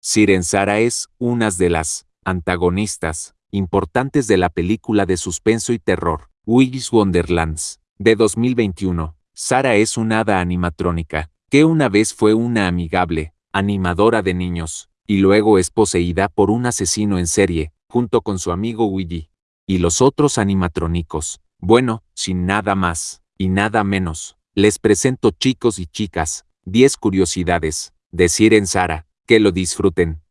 Siren Sara es una de las antagonistas importantes de la película de suspenso y terror, Willy's Wonderlands, de 2021. Sara es una hada animatrónica, que una vez fue una amigable, animadora de niños, y luego es poseída por un asesino en serie, junto con su amigo Willy. Y los otros animatrónicos. Bueno, sin nada más, y nada menos, les presento chicos y chicas, 10 curiosidades, de Siren Sara, que lo disfruten.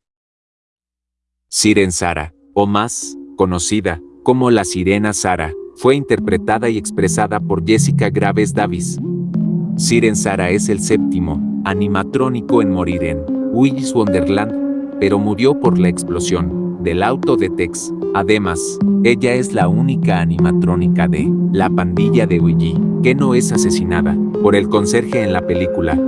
Siren Sara, o más, conocida como la Sirena Sara, fue interpretada y expresada por Jessica Graves Davis. Siren Sara es el séptimo animatrónico en morir en Willy's Wonderland, pero murió por la explosión del auto de Tex. Además, ella es la única animatrónica de la pandilla de Willy que no es asesinada por el conserje en la película.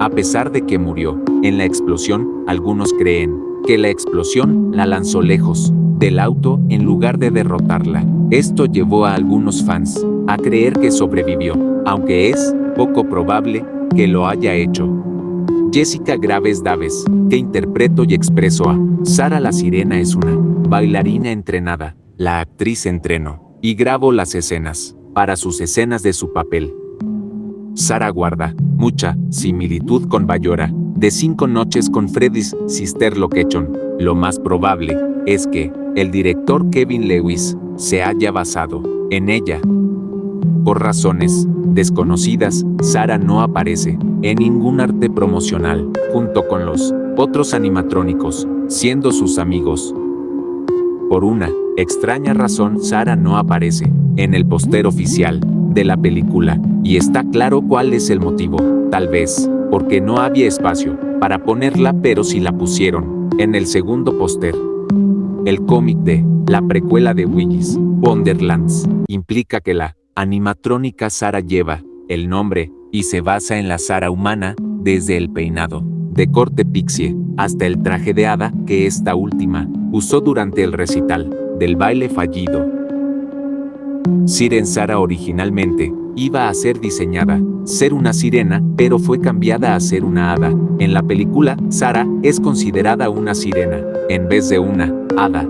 A pesar de que murió en la explosión, algunos creen que la explosión la lanzó lejos del auto en lugar de derrotarla. Esto llevó a algunos fans a creer que sobrevivió, aunque es poco probable que lo haya hecho. Jessica Graves Daves, que interpreto y expreso a Sara la Sirena es una bailarina entrenada, la actriz entrenó y grabó las escenas para sus escenas de su papel. Sara guarda mucha similitud con Bayora, de Cinco Noches con Freddy's Sister Location. Lo más probable es que el director Kevin Lewis se haya basado en ella. Por razones desconocidas, Sara no aparece en ningún arte promocional, junto con los otros animatrónicos, siendo sus amigos. Por una extraña razón, Sara no aparece en el póster oficial de la película, y está claro cuál es el motivo, tal vez, porque no había espacio para ponerla pero si la pusieron en el segundo póster. El cómic de la precuela de Willy's Wonderlands implica que la animatrónica Sara lleva el nombre y se basa en la Sara humana desde el peinado de corte pixie hasta el traje de hada que esta última usó durante el recital del baile fallido. Siren Sara originalmente iba a ser diseñada, ser una sirena, pero fue cambiada a ser una hada. En la película, Sara es considerada una sirena, en vez de una hada.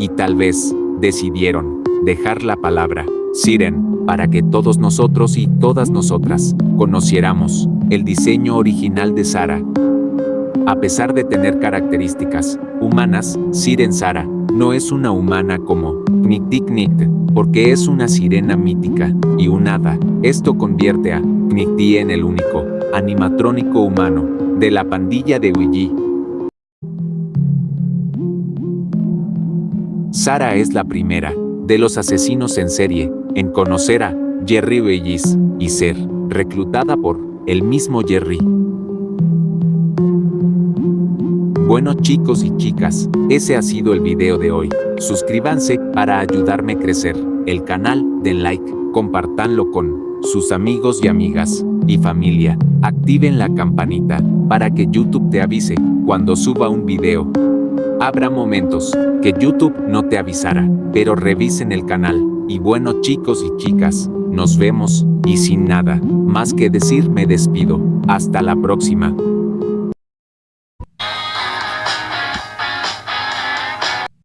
Y tal vez, decidieron dejar la palabra siren para que todos nosotros y todas nosotras conociéramos el diseño original de Sara. A pesar de tener características humanas, Siren Sara no es una humana como Knik porque es una sirena mítica y un hada. Esto convierte a Knikti en el único animatrónico humano de la pandilla de Ouija. Sara es la primera de los asesinos en serie en conocer a Jerry Bellis y ser reclutada por el mismo Jerry. Bueno chicos y chicas, ese ha sido el video de hoy. Suscríbanse para ayudarme a crecer el canal, den like, compartanlo con sus amigos y amigas y familia. Activen la campanita para que YouTube te avise cuando suba un video. Habrá momentos que YouTube no te avisará, pero revisen el canal. Y bueno chicos y chicas, nos vemos, y sin nada más que decir me despido. Hasta la próxima.